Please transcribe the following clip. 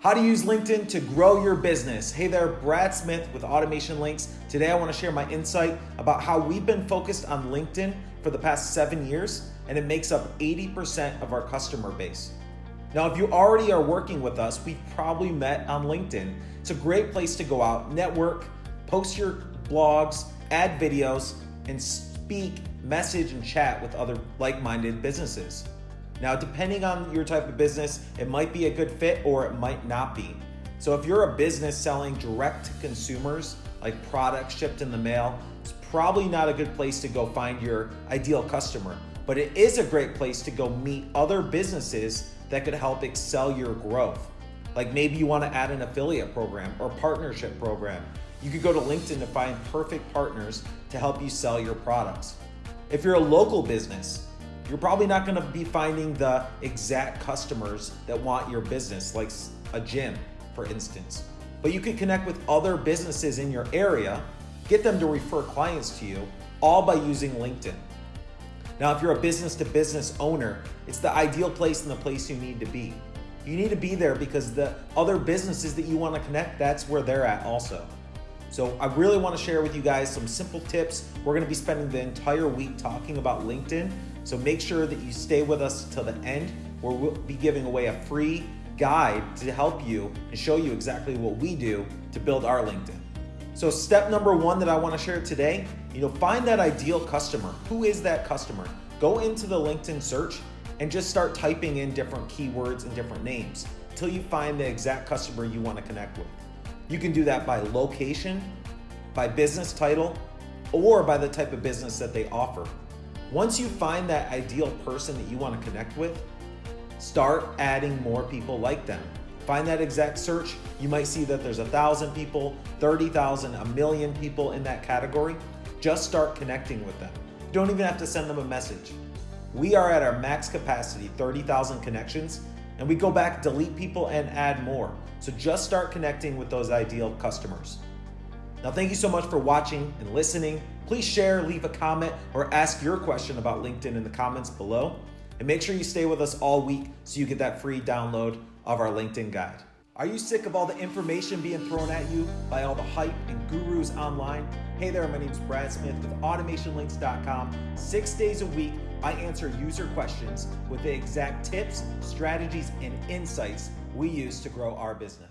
How to use LinkedIn to grow your business. Hey there, Brad Smith with Automation Links. Today I want to share my insight about how we've been focused on LinkedIn for the past seven years, and it makes up 80% of our customer base. Now, if you already are working with us, we've probably met on LinkedIn. It's a great place to go out, network, post your blogs, add videos, and speak, message, and chat with other like minded businesses. Now, depending on your type of business, it might be a good fit or it might not be. So, if you're a business selling direct to consumers, like products shipped in the mail, it's probably not a good place to go find your ideal customer. But it is a great place to go meet other businesses that could help excel your growth. Like maybe you want to add an affiliate program or partnership program. You could go to LinkedIn to find perfect partners to help you sell your products. If you're a local business, you're probably not going to be finding the exact customers that want your business, like a gym, for instance. But you can connect with other businesses in your area, get them to refer clients to you, all by using LinkedIn. Now, if you're a business to business owner, it's the ideal place and the place you need to be. You need to be there because the other businesses that you want to connect, that's where they're at also. So I really want to share with you guys some simple tips. We're going to be spending the entire week talking about LinkedIn. So make sure that you stay with us till the end where we'll be giving away a free guide to help you and show you exactly what we do to build our LinkedIn. So step number one that I want to share today, you know, find that ideal customer. Who is that customer? Go into the LinkedIn search and just start typing in different keywords and different names until you find the exact customer you want to connect with. You can do that by location, by business title, or by the type of business that they offer. Once you find that ideal person that you want to connect with, start adding more people like them. Find that exact search. You might see that there's a thousand people, 30,000, a million people in that category. Just start connecting with them. You don't even have to send them a message. We are at our max capacity, 30,000 connections, and we go back, delete people, and add more. So just start connecting with those ideal customers. Now, thank you so much for watching and listening. Please share, leave a comment, or ask your question about LinkedIn in the comments below. And make sure you stay with us all week so you get that free download of our LinkedIn guide. Are you sick of all the information being thrown at you by all the hype and gurus online? Hey there, my name is Brad Smith with AutomationLinks.com. Six days a week, I answer user questions with the exact tips, strategies, and insights we use to grow our business.